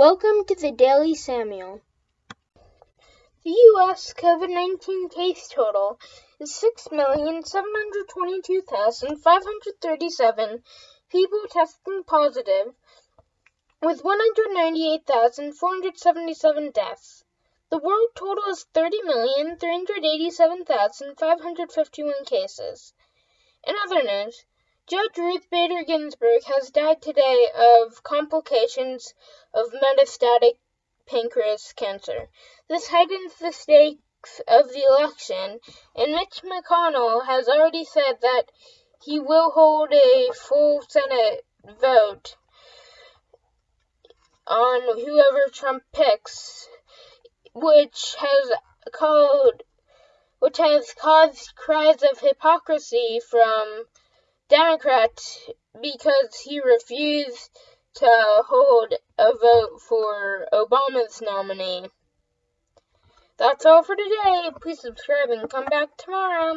Welcome to the Daily Samuel. The U.S. COVID 19 case total is 6,722,537 people testing positive, with 198,477 deaths. The world total is 30,387,551 cases. In other news, Judge Ruth Bader Ginsburg has died today of complications of metastatic pancreas cancer. This heightens the stakes of the election, and Mitch McConnell has already said that he will hold a full Senate vote on whoever Trump picks, which has called which has caused cries of hypocrisy from Democrat because he refused to hold a vote for Obama's nominee. That's all for today. Please subscribe and come back tomorrow.